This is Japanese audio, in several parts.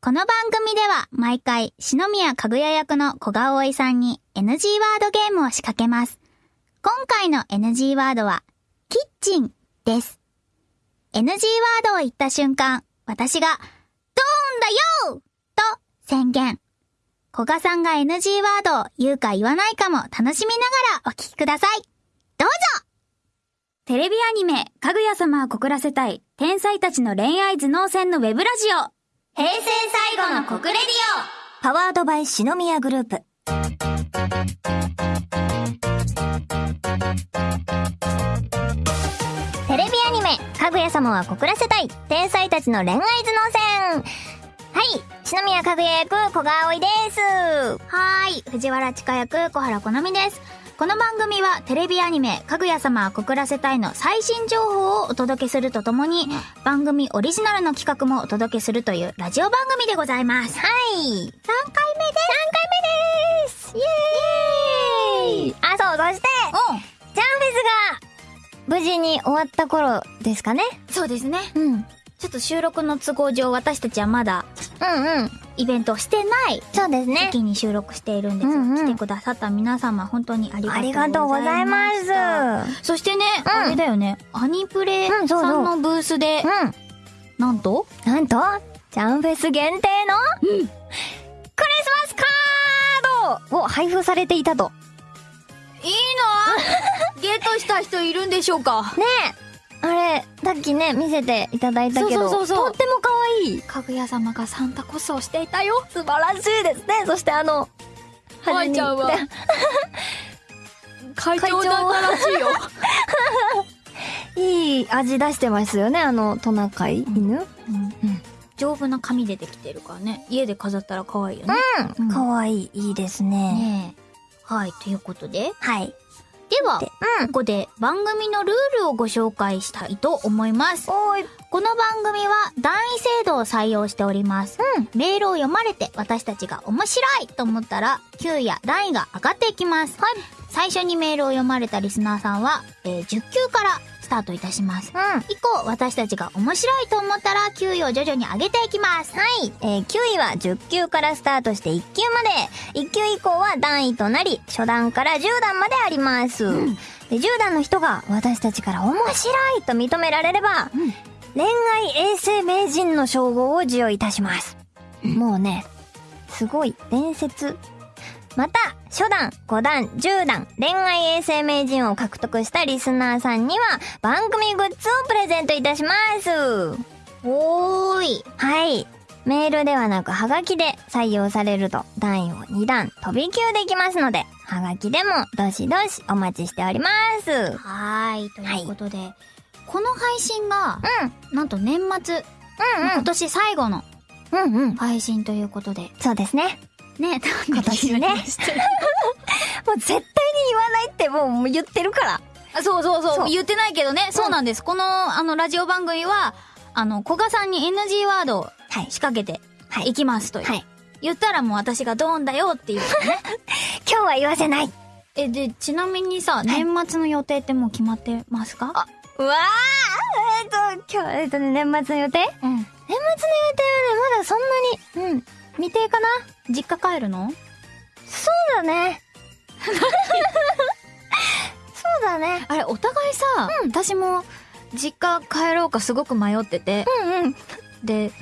この番組では毎回、篠宮かぐや役の小川葵さんに NG ワードゲームを仕掛けます。今回の NG ワードは、キッチンです。NG ワードを言った瞬間、私が、ドーンだよと宣言。古賀さんが NG ワードを言うか言わないかも楽しみながらお聞きください。どうぞテレビアニメ、かぐや様は告らせたい、天才たちの恋愛頭脳戦のウェブラジオ。平成最後の国レディパワードバイ篠宮グループ。テレビアニメ、かぐや様は告らせたい、天才たちの恋愛頭脳戦。はい、篠宮かぐや役、小川葵です。オはーい、藤原千佳役、小原好みです。この番組はテレビアニメ、かぐや様は告らせたいの最新情報をお届けするとともに、番組オリジナルの企画もお届けするというラジオ番組でございます。3はい。回目です3回目ですイエーイあ、そう、そして、うジャンフェスが、無事に終わった頃ですかね？んそうですね。うん。うんちょっと収録の都合上、私たちはまだうん。イベントをしてないそうですね。時に収録しているんですが、うんうん来てくださった皆様、本当にありがとうございます。がとうございます。そしてね、うんあれだよね、アニプレさんのブースで、うん。なんと、なんと、ジャンフェス限定の、クリスマスカードを配布されていたと。いいの ゲットした人いるんでしょうか？ねえ。あれ、さっきね、見せていただいたけど、そうそうそうとっても可愛い。かぐや様がサンタコスをしていたよ。素晴らしいですね。そしてあの、愛ちゃんは 会長だったらしいよ。いい味出してますよね、あのトナカイ犬。丈夫な紙でできてるからね。家で飾ったら可愛いよね。うん。可愛い、いいですね。ねえ。はい、ということで。はい。では、でここで番組のルールをご紹介したいと思います。おーい。この番組は段位制度を採用しております。うん。メールを読まれて私たちが面白いと思ったら、級や段位が上がっていきます。はい。最初にメールを読まれたリスナーさんは、えー10級からスタートいたします。うん。以降、私たちが面白いと思ったら、級位を徐々に上げていきます。はい。えー、9位は10級からスタートして1級まで。1級以降は段位となり、初段から10段まであります。で10段の人が私たちから面白いと認められれば、うん恋愛衛星名人の称号を授与いたします。もうね、すごい伝説。また、初段、5段、10段、恋愛衛星名人を獲得したリスナーさんには、番組グッズをプレゼントいたします。おーい。はい。メールではなく、はがきで採用されると、段位を2段飛び級できますので、はがきでも、どしどしお待ちしております。うん。はーい。ということで、この配信が、うんなんと年末、今年最後のうん。うんうん。配信ということで、そうですね。ね、今年ねもう絶対に言わないってもう言ってるから。あそうそうそう言ってないけどね、そうなんです。この、あの、ラジオ番組は、あの、古賀さんに NG ワードをはい。仕掛けてはいいきますという。はい。言ったらもう私がドーンだよっていうね。今日は言わせない。え、で、ちなみにさ、年末の予定ってもう決まってますか？うわーえっ、と、今日、えっ、とね、年末の予定？年末のうん。予定はね、まだそんなに、うん、未定かな？実家帰るの？そうだね。そうだね。あれ、お互いさ、私も実家帰ろうかすごく迷ってて、うんうん。で、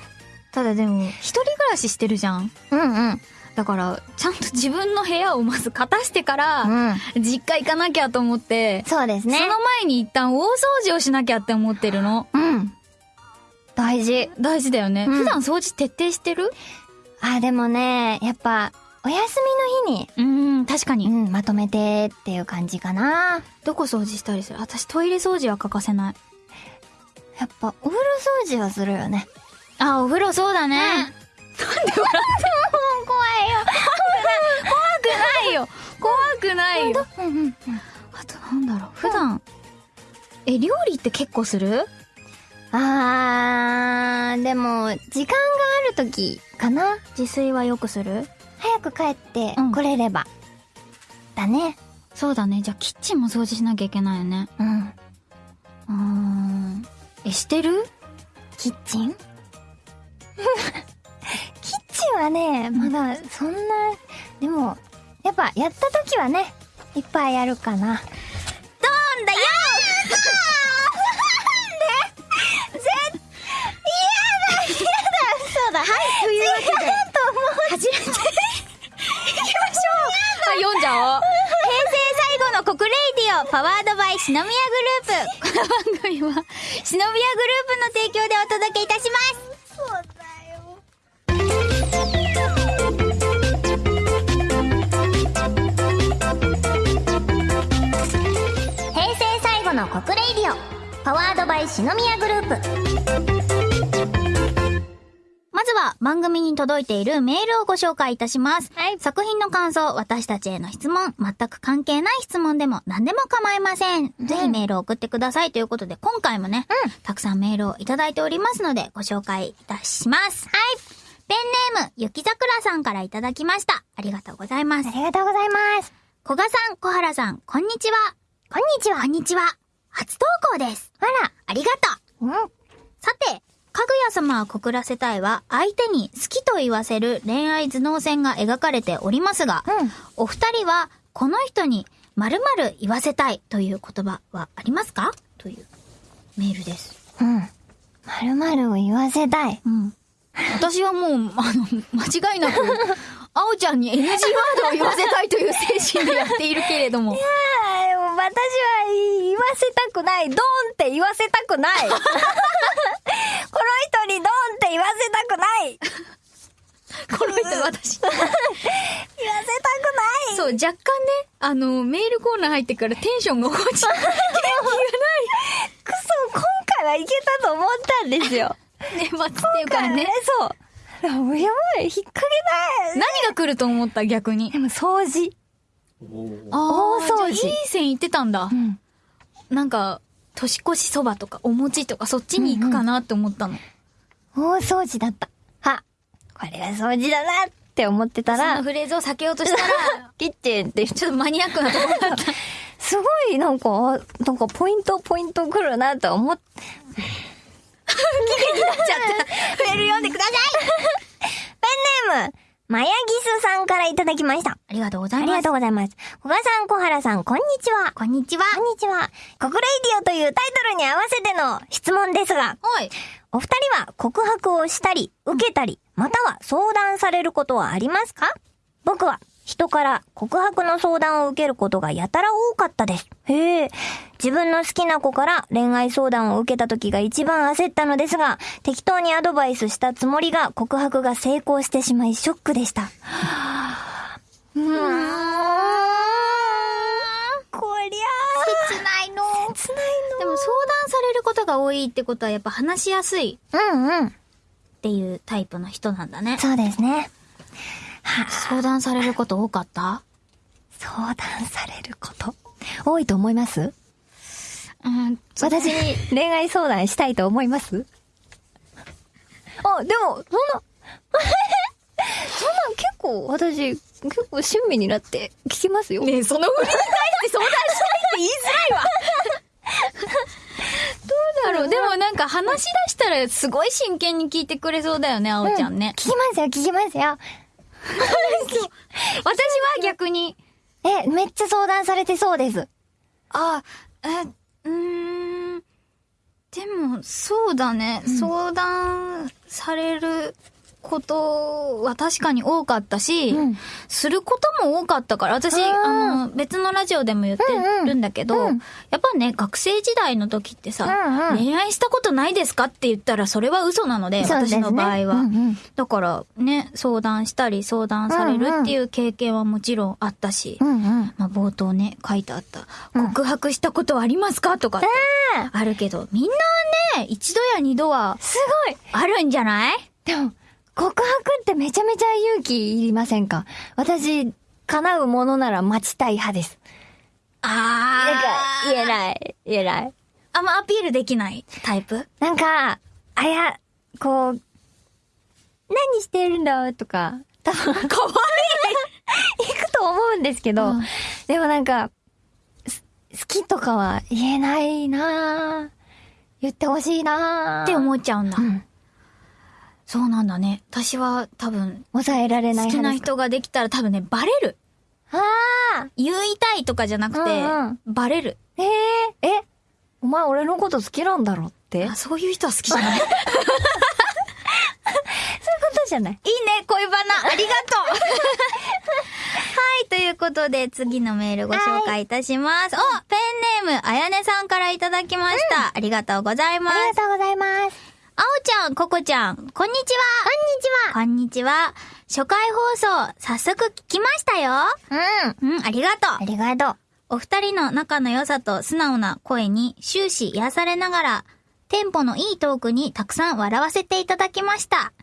ただでも、一人暮らししてるじゃん。うんうん。だから、ちゃんと自分の部屋をまず片してから、うん。実家行かなきゃと思って、そうですね。その前に一旦大掃除をしなきゃって思ってるの。うん。大事。大事だよね。うん普段掃除徹底してる？あ、でもね、やっぱ、お休みの日に、うーん、確かに。うん、まとめてっていう感じかな。どこ掃除したりする？私トイレ掃除は欠かせない。やっぱ、お風呂掃除はするよね。あ、お風呂そうだね。なんで笑っても怖いよ。怖くないよ。怖くないよ。うんうん。あとなんだろう。普段、え、料理って結構する？あー、でも、時間がある時かな？自炊はよくする？早く帰ってうん来れれば。だね。そうだね。じゃあキッチンも掃除しなきゃいけないよね。うん。うーん。え、してる？キッチン？キッはね、まだそんな、でも、やっぱやった時はね、いっぱいやるかな。ドーンだ？よだ、はい、というわけで、初めて行きましょう。あ読んじゃおう。平成最後の国 Radio powered by 篠宮グループ。この番組は篠宮グループの提供でお届けいたします。そうだよ。平成最後の国 Radio。powered by 篠宮グループ番組に届いているメールをご紹介いたします。はい作品の感想、私たちへの質問、全く関係ない質問でも何でも構いません。ぜひメールを送ってくださいということで、今回もね、たくさんメールをいただいておりますので、ご紹介いたします。はい。ペンネーム、ゆきざくらさんからいただきました。ありがとうございますあ。りがとうございます。小賀さん、小原さん、こんにちは。こんにちは。こんにちは。初投稿です。あら、ありがとう。うん。さて、かぐや様は告らせたいは、相手に好きと言わせる恋愛頭脳線が描かれておりますが、うんお二人は、この人に〇〇言わせたいという言葉はありますか？というメールです。うん。まるまるを言わせたい。うん。私はもう、あの、間違いなく、あおちゃんに NG ワードを言わせたいという精神でやっているけれども。ああ、私は言わせたくない。ドーンって言わせたくない。この人にドーンって言わせたくない。この人私。言わせたくない。そう、若干ね、あの、メールコーナー入ってからテンションが落ちて、元気がくそ、今回はいけたと思ったんですよ。ない。ね、待つっていうかね。そう。やばい、引っ掛けない。何が来ると思った逆に？で。も掃除。あ大掃除いい線いってたんだ。ん。なんか、年越しそばとかお餅とかそっちに行くかなって思ったの。大掃除だった。は、これが掃除だなって思ってたらフレーズを避けようとしたら、キッチンって、ちょっとマニアックなところだった。すごいなんか、あなんかポイントポイント来るなと思っ、メール読んでくださいペンネーム、マヤギスさんからいただきました。ありがとうござありがいます。とうございます。小賀さん、小原さん、こんにちは。こんにちは。こんにちは。国レイディオというタイトルに合わせての質問ですが、おい。お二人は告白をしたり、受けたり、または相談されることはありますか？僕は人から告白の相談を受けることがやたら多かったです。へえ。自分の好きな子から恋愛相談を受けた時が一番焦ったのですが、適当にアドバイスしたつもりが告白が成功してしまいショックでした。うーん。も相談されることが多いってことはやっぱ話しやすいの。うんうん。っていうタイプの人なんだね。そうですね。相談されること多かった？相談されること多いと思います？うん。私に恋愛相談したいと思います？あ、でも、そんな、そんな結構私、結構親身になって聞きますよ。ねえ、その振りに対して相談したいって言いづらいわ。どうだろう。でもなんか話し出したらすごい真剣に聞いてくれそうだよね、あおちゃんね。聞きますよ、聞きますよ。私は逆に、え、めっちゃ相談されてそうです。あ、え、うーん。でも、そうだね。相談されることは確かに多かったし、うん。することも多かったから、私、あの、別のラジオでも言ってるんだけど、うん。うんやっぱね、学生時代の時ってさ、うんうん。恋愛したことないですかって言ったら、それは嘘なので、ですね。私の場合は。うんうん。だから、ね、相談したり、相談されるっていう経験はもちろんあったし、うんうん。まあ、冒頭ね、書いてあった、うん。告白したことはありますかとかってああるけど、みんなね、一度や二度はすごい。あるんじゃない？でも、告白ってめちゃめちゃ勇気いりませんか？私、叶うものなら待ちたい派です。あなんか、言えい。ない、言えない。あんまアピールできないタイプ？なんか、あや、こう、何してるんだとか、多分、かわ行くと思うんですけど、うん。でもなんか、す好きとかは言えないなぁ。言ってほしいなぁ。って思っちゃうんだ。うんそうなんだね。私は多分、抑えられない好きな人ができたら多分ね、バレる。ああ言いたいとかじゃなくて、うんバレる。えええ、お前俺のこと好きなんだろって？あ、そういう人は好きじゃない。いいね、ことじゃない恋バナ。ありがとう。はい、ということで、次のメールご紹介いたします。お、ペンネーム、あやねさんからいただきました。ありがとうございます。ありがとうございます。あおちゃん、ここちゃん、こんにちは。こんにちは。こんにちは。初回放送、早速聞きましたよ。うん。うん、ありがとうあ。りがとう。お二人の仲の良さと素直な声に終始癒されながら、テンポのいいトークにたくさん笑わせていただきました。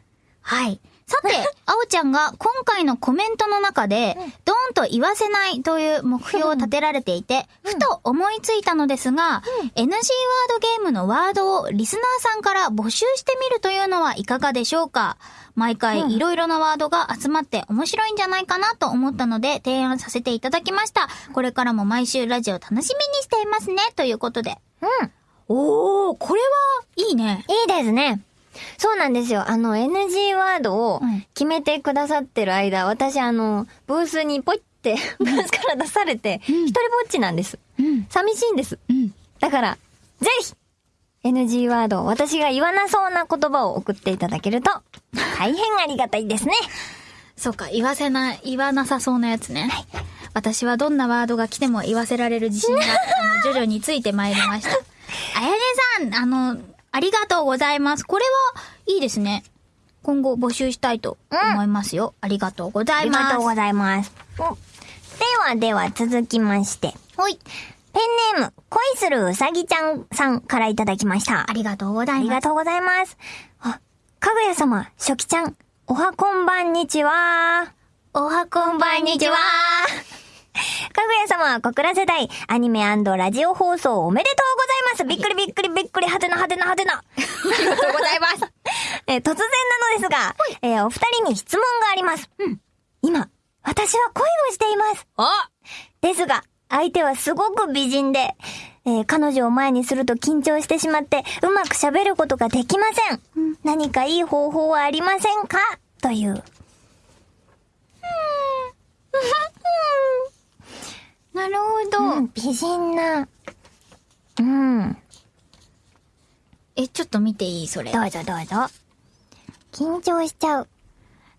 はい。さて、あおちゃんが今回のコメントの中で、ドーンと言わせないという目標を立てられていて、ふと思いついたのですが、NG ワードゲームのワードをリスナーさんから募集してみるというのはいかがでしょうか？毎回いろいろなワードが集まって面白いんじゃないかなと思ったので提案させていただきました。これからも毎週ラジオ楽しみにしていますね。ということで。うん。おー、これはいいね。いいですね。そうなんですよ。あの、NG ワードをうん決めてくださってる間、私あの、ブースにポイって、ブースから出されて、うん一人ぼっちなんです。うん。寂しいんです。うん。だから、ぜひ !NG ワードを私が言わなそうな言葉を送っていただけると、大変ありがたいですね。そうか、言わせない、言わなさそうなやつね。私はどんなワードが来ても言わせられる自信が、あの、徐々についてまいりました。あやねさん、あの、ありがとうございます。これはいいですね。今後募集したいと思いますよ。ありがとうござありいます。がとうございます。ではでは続きまして。ほい。ペンネーム、恋するうさぎちゃんさんからいただきました。ありがとうございます。ありがとうございます。あ、かぐや様、初期ちゃん、おはこんばんにちは。おはこんばんにちは。かぐや様、小倉世代、アニメラジオ放送おめでとうございます。びっくりびっくりびっくり、はてなはてなはてな。ありがとうございます。えー突然なのですが、えーお二人に質問があります。うん今、私は恋をしています。おですが、相手はすごく美人で、えー彼女を前にすると緊張してしまって、うまく喋ることができません。何かいい方法はありませんか？という。なるほど。うん美人な。うん。え、ちょっと見ていい？それ。どうぞどうぞ。緊張しちゃう。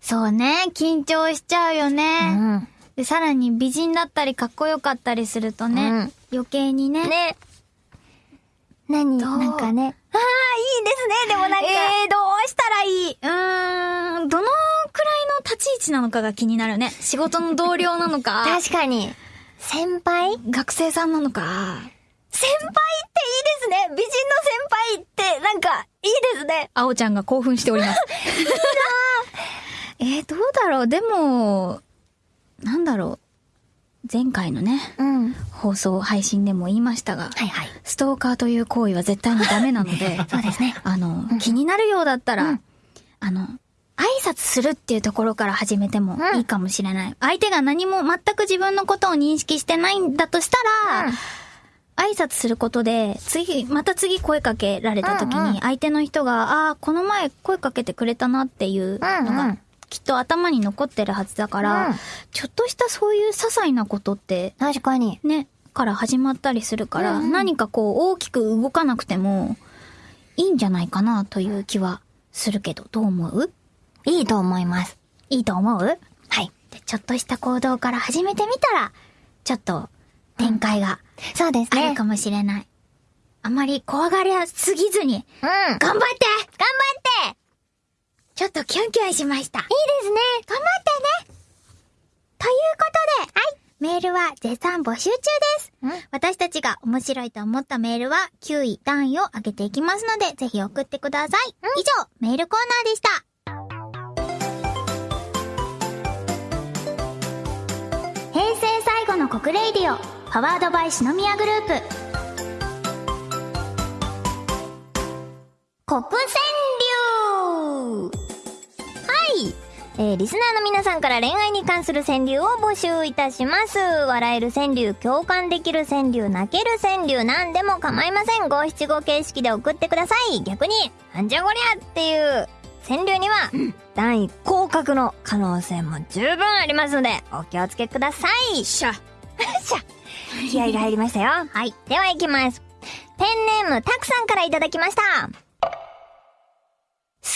そうね。緊張しちゃうようね。ん。で、さらに美人だったりかっこよかったりするとね、うん余計にね。ね。何？なんかね。ああ、いいですね。でもなんか。えー、どうしたらいい？うーん、どのくらいの立ち位置なのかが気になるね。仕事の同僚なのか、確かに。先輩？学生さんなのか。先輩っていいですね。美人の先輩って、なんか、いいですね。あおちゃんが興奮しております。えー、どうだろう？でも、なんだろう？前回のね、うん。放送配信でも言いましたが、はいはい。ストーカーという行為は絶対にダメなので、そうですね。あの、気になるようだったら、うんあの、挨拶するっていうところから始めてもうん。いいかもしれない。相手が何も全く自分のことを認識してないんだとしたら、挨拶することで、次、また次声かけられた時うんうん。に、相手の人が、ああ、この前声かけてくれたなっていうのうん。うがん、きっと頭に残ってるはずだから、うん。ちょっとしたそういう些細なことって、確かに。ね、から始まったりするから、うんうん。何かこう大きく動かなくてもいいんじゃないかなという気はするけど、どう思う？いいと思います。いいと思う？はい。でちょっとした行動から始めてみたら、ちょっと展開がそうですね。あるかもしれない。あまり怖がりすぎずに、うん。頑張って頑張ってちょっとキュンキュンしました。いいですね。頑張ってねということで、はい。メールは絶賛募集中です。うん私たちが面白いと思ったメールは9位、段位を上げていきますので、ぜひ送ってください。以上、メールコーナーでした。平成最後の国 Radio、powered by 篠宮グループ。国川柳はい。えー、リスナーの皆さんから恋愛に関する川柳を募集いたします。笑える川柳、共感できる川柳、泣ける川柳、何でも構いません。五七五形式で送ってください。逆に、なんじゃこりゃっていう川柳には、うん段位降格の可能性も十分ありますので、お気をつけください。しゃ。しゃ気合が入りましたよ。はい。では行きます。ペンネームたくさんからいただきました。好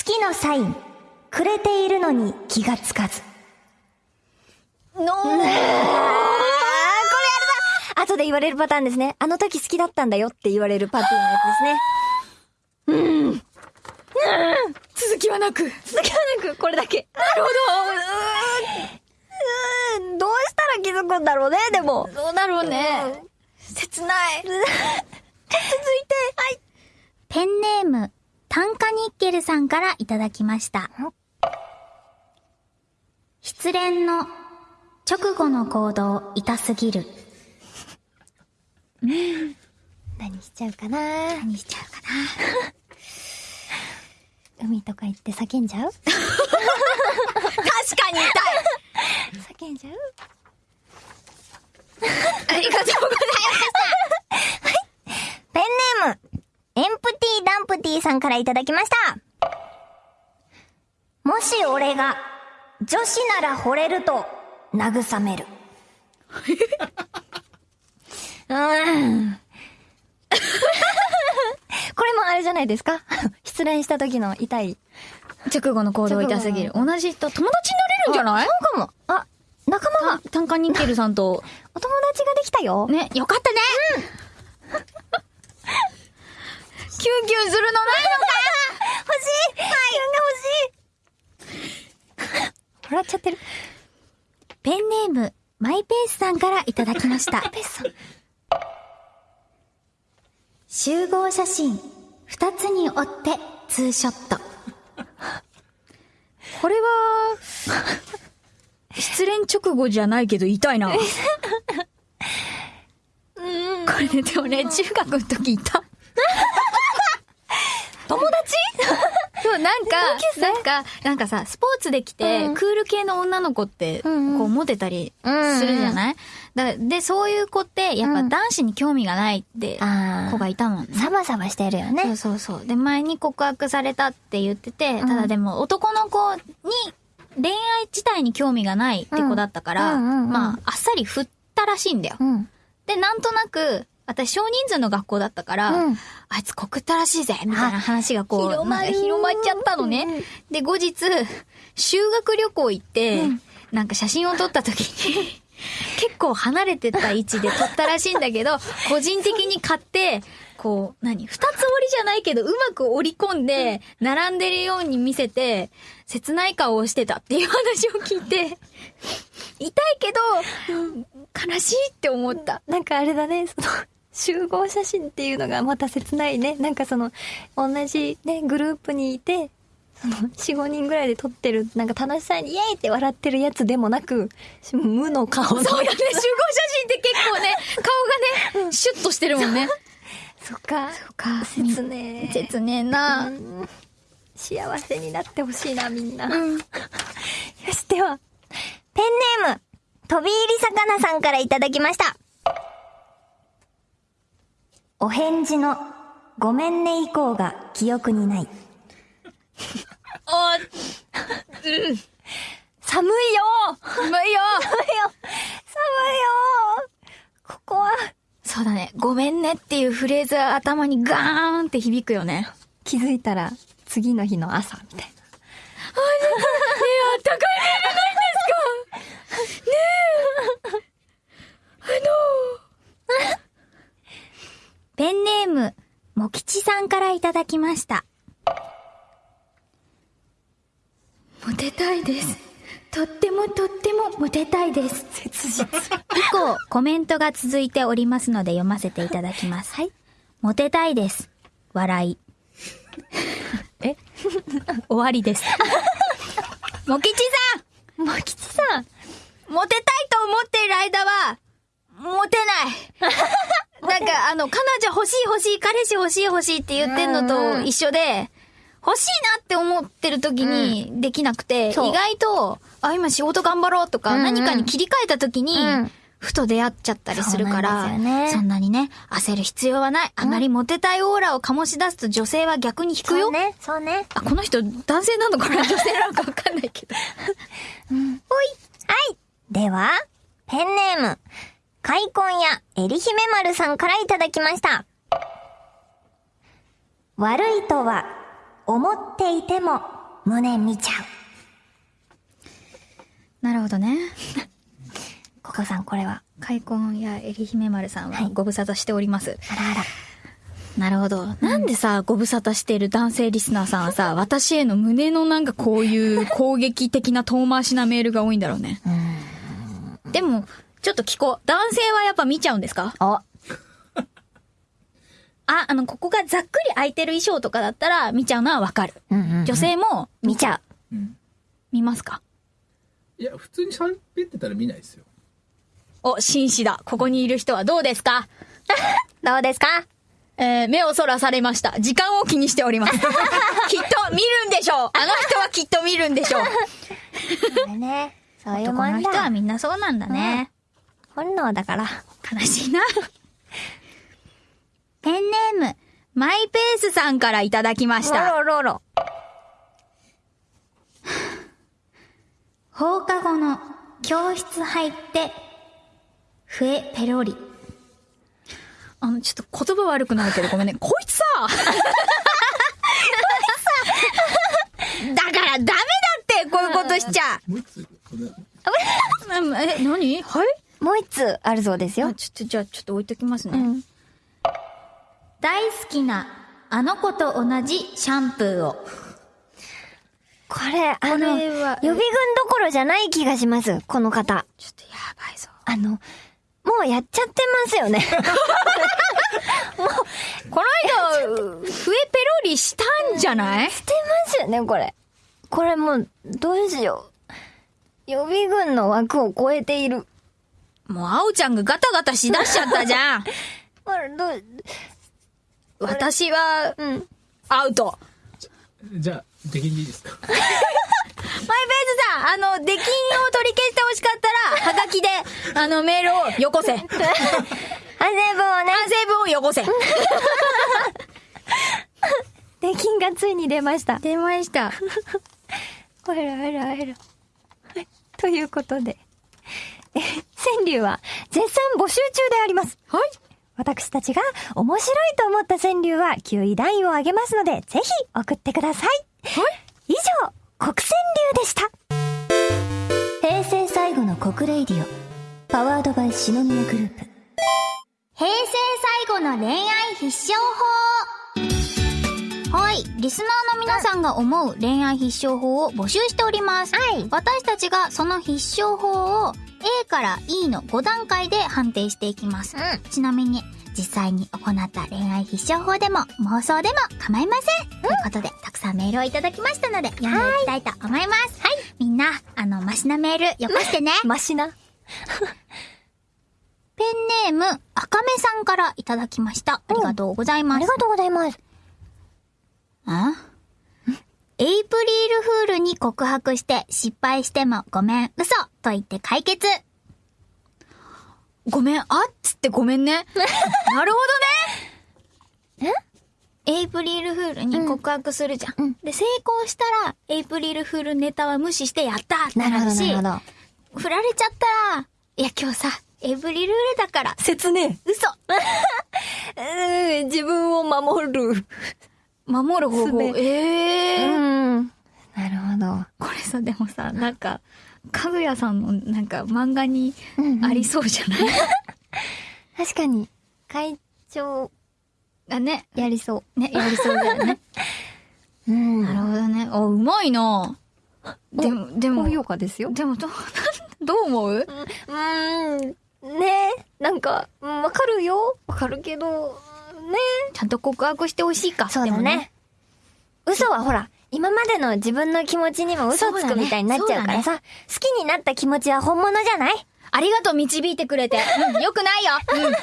きのサイン、くれているのに気がつかず。のー、これあれだ後で言われるパターンですね。あの時好きだったんだよって言われるパターンのやつですね。うん。うん。続きはなく。続きはなく、これだけ。なるほうーん、どうしたら気づくんだろうね、でも。ど。どうだろうね。切ない。続いて、はい。ペンネーム、炭化ニッケルさんからいただきました。失恋の直後の行動痛すぎる。何しちゃうかな何しちゃうか海とか行って叫んじゃう？な。確かに痛い叫んじゃう？ありがとうございペンネーム、エンプティダンプティさんからいただきました。もし俺が女子なら惚れると慰める。うーん。これもあれじゃないですか？失恋した時の痛い。直後の行動痛すぎる。同じと友達になれるんじゃない？そうかも。あ、仲間が、炭化ニッケルさんと。お友達ができたよ。ね、よかったねキュンキュンするのないのか？欲しいはい、が欲しい笑っちゃってる。ペンネーム、マイペースさんからいただきました。ペッさん。集合写真、二つに折って、ツーショット。これは、失恋直後じゃないけど痛いな。これね、でもね、中学の時いた。友達？そう、なんか、なんか、なんかさ、スポーツで来て、うんクール系の女の子って、こんうモテたりするじゃない、だで、そういう子って、やっぱ男子に興味がないって、子がいたもんね。サバサバしてるよそうね。そうそう。で、前に告白されたって言ってて、うんただでも男の子に恋愛自体に興味がないって子だったから、まあ、あっさり振ったらしいんだよ。うん。で、なんとなく、私少人数の学校だったから、うん。あいつ告ったらしいぜみたいな話がこう、広まっちゃったのね。うんうんで、後日、修学旅行行って、うん。なんか写真を撮った時に、結構離れてた位置で撮ったらしいんだけど、個人的に買って、こう、何二つ折りじゃないけど、うまく折り込んで、並んでるように見せて、切ない顔をしてたっていう話を聞いて、痛いけど、悲しいって思った。なんかあれだね、その、集合写真っていうのがまた切ないね。なんかその、同じね、グループにいて、その、4、5人ぐらいで撮ってる、なんか楽しそうにイエーイって笑ってるやつでもなく、無の顔の。そうだね、集合写真って結構ね、顔がね、シュッとしてるもんね。そっか。そっか切ねえ。切ねえな。うん幸せになってほしいな、みんな。うん。よし、では、ペンネーム、飛び入り魚さんからいただきました。お返事の、ごめんね以降が記憶にない。あ、寒いようまいよ寒いよ寒いよここは、そうだね。ごめんねっていうフレーズが頭にガーンって響くよね。ね気づいたら、次の日の朝、みたいな。え、あったかいメールないんですかねえ。あのペンネーム、もきちさんからいただきました。モテたいです。とってもとってもモテたいです。切実。以降、コメントが続いておりますので読ませていただきます。はい。モテたいです。笑い。え？終わりです。もきちさもきちさん。んモテたいと思っている間は、モテない。なんか、あの、彼女欲しい欲しい、彼氏欲しい欲しいって言ってんのと一緒で、欲しいなって思ってる時にできなくて、そう意外と、あ、今仕事頑張ろうとか、うんうん何かに切り替えた時に、うんふと出会っちゃったりするから、そんねそんなにね、焦る必要はない。あまりモテたいオーラを醸し出すと女性は逆に引くよ。そうね、そうね。あ、この人男性なのかな？女性なのかわかんないけど。はい。では、ペンネーム、開墾やエリヒメ丸さんからいただきました。悪いとは、思っていても、胸見ちゃう。なるほどね。ココさん、これは？開墾やエリヒメ丸さんははいご無沙汰しております。あらあら。なるほど。なんでさ、ご無沙汰している男性リスナーさんはさ、私への胸のなんかこういう攻撃的な遠回しなメールが多いんだろうね。でも、ちょっと聞こう。男性はやっぱ見ちゃうんですか？お、あ、あの、ここがざっくり空いてる衣装とかだったら見ちゃうのはわかる。うんうんうん女性も見ちゃう。うん。見ますか？いや、普通に喋ってたら見ないですよ。お、紳士だ。ここにいる人はどうですか？どうですか？えー、目をそらされました。時間を気にしております。きっと見るんでしょうあの人はきっと見るんでしょう ね、そういうもん男の人はだ。みんなそうなんだね。本能だから。悲しいな。ペンネーム、マイペースさんからいただきました。ロロロ。放課後の教室入って、笛ペロリ。あの、ちょっと言葉悪くなるけどごめんね。こいつさ だからダメだってこういうことしちゃ え、何？はい？もう一つあるそうですよあ、。ちょっと、じゃあちょっと置いときますね。うん。大好きな、あの子と同じシャンプーを。これ、あの、予備軍どころじゃない気がします。この方。ちょっとやばいぞ。あの、もうやっちゃってますよね。この間、笛ペロリしたんじゃない？してますよね、これ。これもう、どうしよう。予備軍の枠を超えている。もう、あおちゃんがガタガタしだしちゃったじゃん。どう、私は、うん。アウト。じゃあ、出禁でいいですか？マイペースさん、あの、出禁を取り消してほしかったら、はがきで、あの、メールをよこせ。反 省反省文をね、文をよこせ。出禁がついに出ました。出ました。あらあらあら。はい。ということで、え、川柳は絶賛募集中であります。はい。私たちが面白いと思った川柳は9位段位を上げますので、ぜひ送ってください。はい。以上、国川柳でした。平成最後の告 RADIO。Powered by 篠宮グループ。平成最後の恋愛必勝法はい。リスナーの皆さんが思う恋愛必勝法を募集しております。はい私たちがその必勝法を A から E の5段階で判定していきます。うんちなみに、実際に行った恋愛必勝法でも妄想でも構いません。ということで、たくさんメールをいただきましたので、読んでいきたいと思います。はい。みんな、あの、マシなメール、よこしてね。マシな。ペンネーム、赤目さんからいただきました。ありがとうございます。ありがとうございます。あ？エイプリルフールに告白して失敗してもごめん、嘘と言って解決。ごめん、あっつってごめんね。なるほどね。エイプリルフールに告白するじゃん。うんで、成功したら、エイプリルフールネタは無視してやったってなるし、なる。振られちゃったら、いや今日さ、エイプリルフールだから、切ね嘘え。自分を守る。守る方法。ええー。ん。なるほど。これさ、でもさ、なんか、かぐやさんのなんか漫画にうんうんありそうじゃない、確かに、会長、あ、ね。やりそね、やりそうだよね。う。うんなるほどね。あ、うまいなでも、でも、高評価ですよ。でも、どう、どう思う？うーん。ねなんか、うんわかるよ。わかるけど、ねちゃんと告白してほしいか。そうだでもね。。嘘はほら、今までの自分の気持ちにも嘘つくみたいになっちゃうからさ、好きになった気持ちは本物じゃない？ありがとう、導いてくれて。うん、よくないよ。うん。で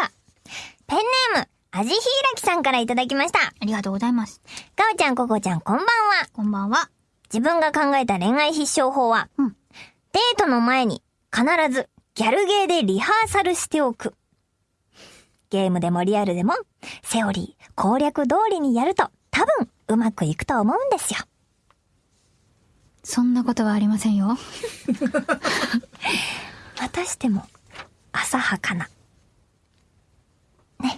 は、ペンネーム、あじひいらきさんからいただきました。ありがとうございます。かおちゃん、ここちゃん、こんばんは。こんばんは。自分が考えた恋愛必勝法は、うんデートの前に必ずギャルゲーでリハーサルしておく。ゲームでもリアルでも、セオリー、攻略通りにやると多分うまくいくと思うんですよ。そんなことはありませんよ。またしても、浅はかな。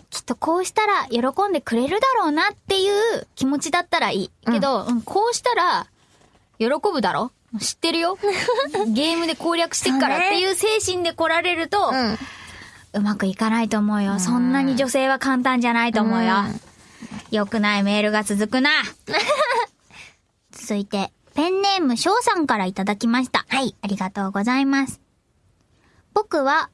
きっとこうしたら喜んでくれるだろうなっていう気持ちだったらいい。けど、うんこうしたら喜ぶだろ知ってるよ。ゲームで攻略してっからっていう精神で来られると、うん。うまくいかないと思うよ。そんなに女性は簡単じゃないと思うよ。良くないメールが続くな。続いて、ペンネーム翔さんからいただきました。はい。ありがとうございます。僕は、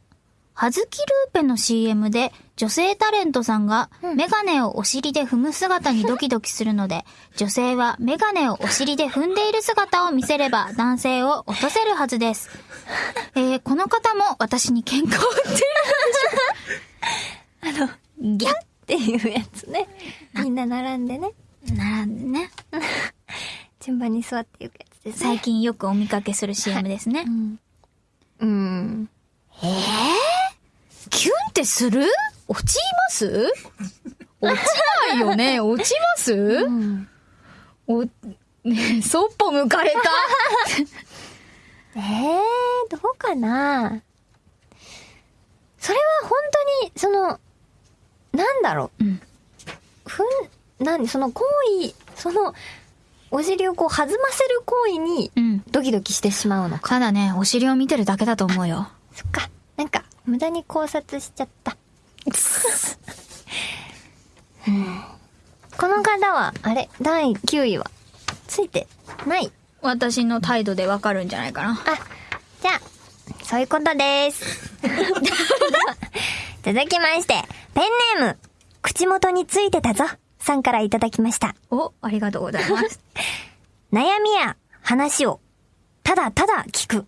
はずきルーペの CM で女性タレントさんがメガネをお尻で踏む姿にドキドキするので、女性はメガネをお尻で踏んでいる姿を見せれば男性を落とせるはずです。えー、この方も私に喧嘩を売ってるのでしょう。あの、ギャっていうやつね。みんな並んでね。ッなね。順番に座っていくやつですね。最近よくお見かけする CM ですね。うん。えー、キュンってする？落ちます？落ちないよね落ちます、うん。お、ねそっぽ向かれた？えー、どうかな？それは本当に、その、なんだろう？うんふん、なんその行為、その、お尻をこう弾ませる行為にうん。ドキドキしてしまうのか。ただね、お尻を見てるだけだと思うよ。そっか。なんか、無駄に考察しちゃった。うんこの方は、あれ、第9位は、ついてない？私の態度でわかるんじゃないかな。あ、じゃあ、そういうことです。続きまして、ペンネーム、口元についてたぞ、さんからいただきました。お、ありがとうございます。悩みや話を、ただただ聞く。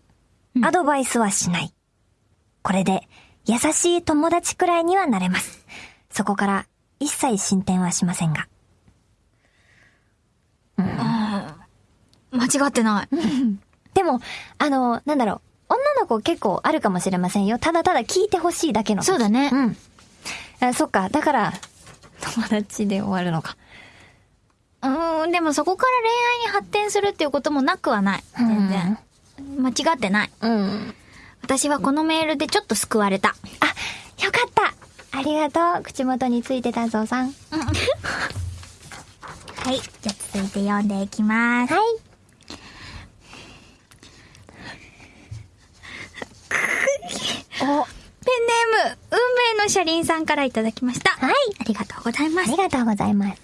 アドバイスはしない。これで、優しい友達くらいにはなれます。そこから、一切進展はしませんが。間違ってない。でも、あの、なんだろう。女の子結構あるかもしれませんよ。ただただ聞いてほしいだけの。そうだねうん。あそっか。だから、友達で終わるのか。うーん、でもそこから恋愛に発展するっていうこともなくはない。全然。間違ってない。うん。私はこのメールでちょっと救われた。あ、よかった。ありがとう。口元についてたぞさん。はい。じゃあ続いて読んでいきます。はい。お、ペンネーム、運命の車輪さんからいただきました。はい。ありがとうございますあり。がとうございます。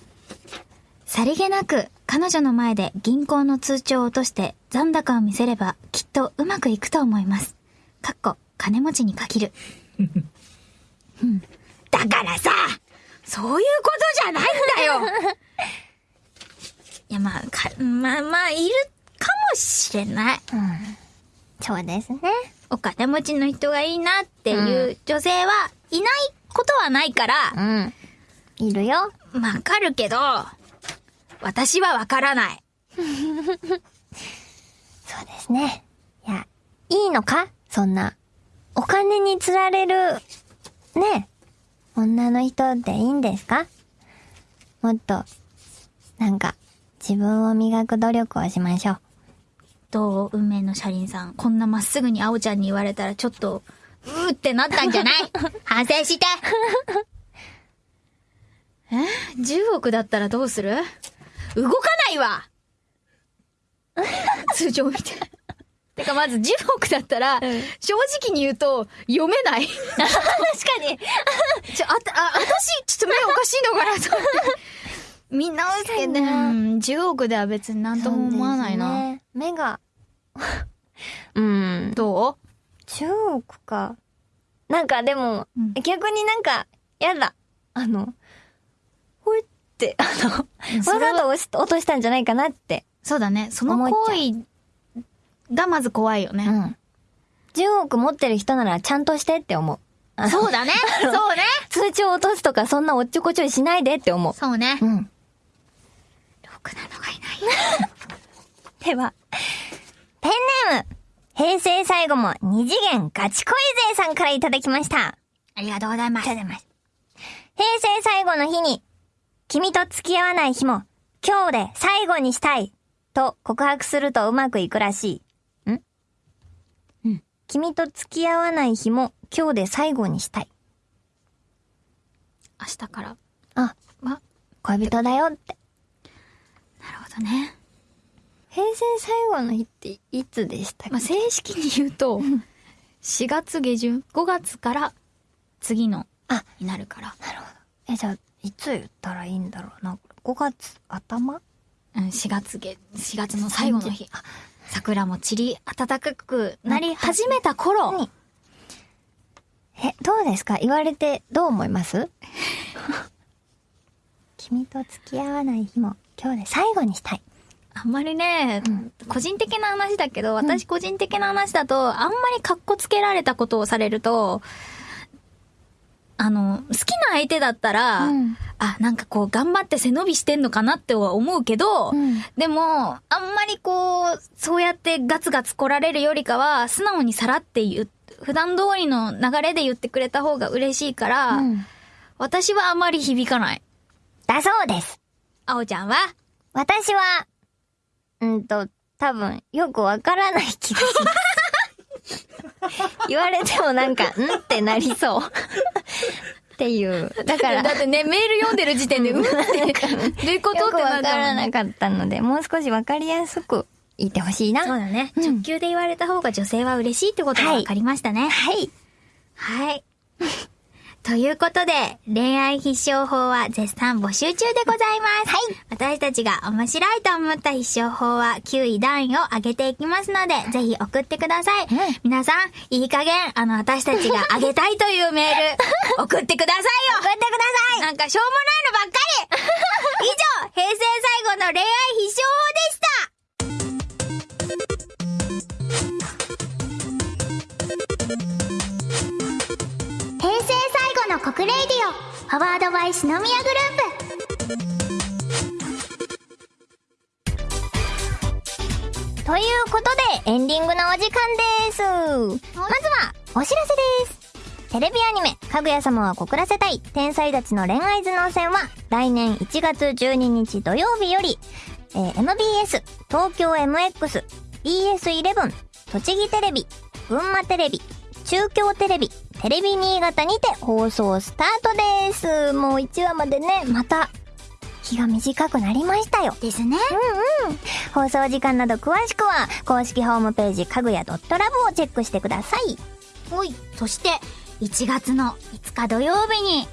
さりげなく彼女の前で銀行の通帳を落として残高を見せればきっとうまくいくと思います。かっこ、金持ちに限る。う んだからさ、そういうことじゃないんだよ いや、まあ、か、まあまあ、いるかもしれない。うん。そうですね。お金持ちの人がいいなっていう女性はいないことはないから、うん。いるよ。わかるけど、私はわからない。そうですね。いや、いいのか？そんな。お金に釣られる、ね、女の人でいいんですか？もっと、なんか、自分を磨く努力をしましょう。どう？運命の車輪さん。こんなまっすぐに青ちゃんに言われたらちょっと、うーってなったんじゃない？反省してえ ?10 億だったらどうする？動かないわ 通常見て。てかまず10億だったら、正直に言うと、読めない。確かに。ちょ、あた、あ、私、ちょっと目おかしいのかなと思って。みんなはけど、うん、10億では別になんとも思わないな。ね目が。うん。ど10億か。なんかでも、うん逆になんか、やだ。あの、ほいって、あの、わざと落としたんじゃないかなって。うそうだね。その行為がまず怖いよね。ん。10億持ってる人ならちゃんとしてって思う。そうだね。そうね。通帳落とすとかそんなおっちょこちょいしないでって思う。そうね。うん。ろくなのがいない。では、ペンネーム、平成最後も二次元ガチ恋勢さんからいただきました。ありがとうございます。ありがとうございます。平成最後の日に、君と付き合わない日も、今日で最後にしたい、と告白するとうまくいくらしい。君と付き合わない日も、今日で最後にしたい。明日から。あ、ま、恋人だよって。なるほどね。平成最後の日っていつでしたっけ、まあ、正式に言うと、4月下旬、5月から次の、あになるから。なるほど。え、じゃあ、いつ言ったらいいんだろうな。5月頭？うん、4月下、4月の最後の日。あ桜も散り暖かくなり始めた頃。にえ、どうですか？言われてどう思います？君と付き合わない日も今日で最後にしたい。あんまりね、個人的な話だけど、私個人的な話だと、あんまり格好つけられたことをされると、あの、好きな相手だったら、うんあ、なんかこう、頑張って背伸びしてんのかなっては思うけど、うんでも、あんまりこう、そうやってガツガツ来られるよりかは、素直にさらって言う、普段通りの流れで言ってくれた方が嬉しいから、うん私はあまり響かない。だそうです。あおちゃんは？私は、うんと、多分、よくわからない気がします。言われてもなんか、んってなりそう。っていう。だから、だってね、メール読んでる時点で、うんって、どういうことってなわから。なかったので、もう少しわかりやすく言ってほしいな。そうだね。うん直球で言われた方が女性は嬉しいってことが分かりましたね。はい。はい。ということで、恋愛必勝法は絶賛募集中でございます。はい。私たちが面白いと思った必勝法は9位段位を上げていきますので、ぜひ送ってください。うん皆さん、いい加減、あの、私たちが上げたいというメール、送ってくださいよ送ってくださいなんかしょうもないのばっかり以上、平成最後の恋愛必勝法でした最後の国レイディオパワードバイ篠宮グループということで、エンディングのお時間です。まずは、お知らせです。テレビアニメ、かぐや様は告らせたい、天才たちの恋愛頭脳戦は、来年1月12日土曜日より、えー MBS、東京 MX、BS11、栃木テレビ、群馬テレビ、中京テレビ、テレビ新潟にて放送スタートです。もう1話までね、また、日が短くなりましたよ。プですね。うんうん。放送時間など詳しくは、公式ホームページ、かぐや .love をチェックしてください。ほい。そして、1月の5日土曜日に、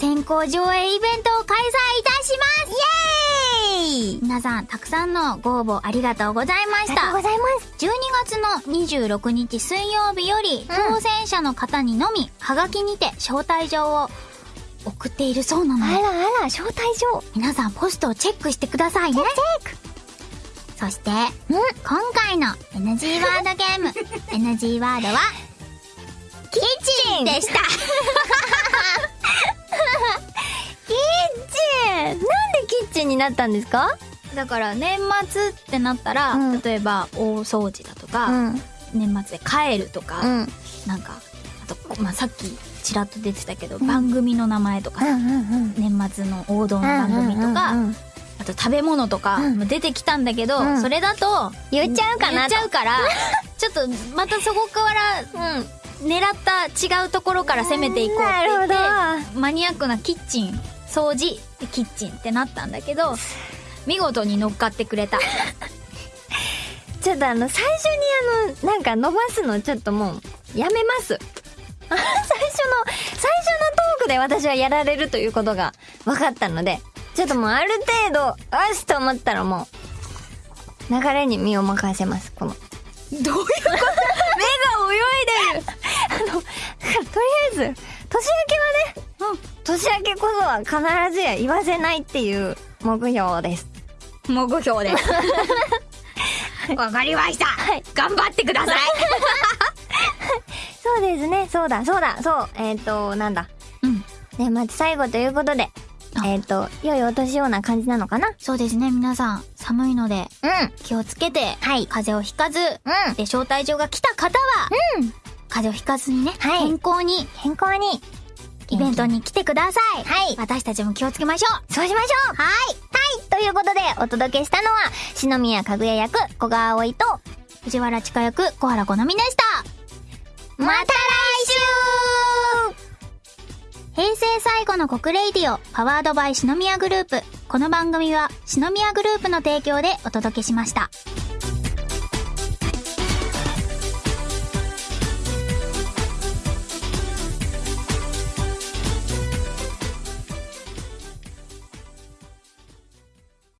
先行上映イベントを開催いたしますイエーイ皆さん、たくさんのご応募ありがとうございましたありがとうご。ざいます。12月の26日水曜日より、うん当選者の方にのみ、はがきにて招待状を送っているそうなので、あらあら、招待状。皆さんポストをチェックしてくださいね。そして、うん今回の NG ワードゲーム、NG ワードは、キッチンでした。なんでキッチンになったんですか？だから年末ってなったら、うん。例えば大掃除だとか、うん。年末で帰るとか、うん。なんか、あと、まあ、さっきちらっと出てたけど、番組の名前とかさ、うんうん。年末の王道の番組とか、うんうんうんあと食べ物とかうん。も出てきたんだけど、うん。それだと、言っちゃうかなと。言っちゃうから、ちょっとまたそこから、うん、狙った違うところから攻めていこうって言ってマニアックなキッチン、掃除、キッチンってなったんだけど、見事に乗っかってくれた。ちょっとあの、最初にあの、なんか伸ばすのちょっともう、やめます。最初の、最初のトークで私はやられるということが分かったので、ちょっともうある程度、よしと思ったらもう、流れに身を任せます、この。どういうこと？目が泳いでるとりあえず、年明け年明けこそは必ずや言わせないっていう目標です。目標です。わかりました、はい頑張ってください そうですね、そうだ、そうだ、そう、えっ、ー、と、なんだ。うん。年末最後ということで、あえっ、と、良いお年ような感じなのかな？そうですね、皆さん、寒いのでうん。気をつけて、はい風邪をひかず、うん。で、招待状が来た方は、うん。風邪をひかずにね、はい健康に健康に。イベントに来てください。はい私たちも気をつけましょう。そうしましょうはいはいということで、お届けしたのは、篠宮かぐや役、小川葵と、藤原千佳役、小原好みでした。また来平成最後の告 RADIO、powered by 篠宮グループ。この番組は、篠宮グループの提供でお届けしました。